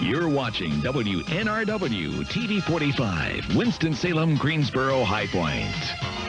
You're watching WNRW TV 45, Winston-Salem, Greensboro, High Point.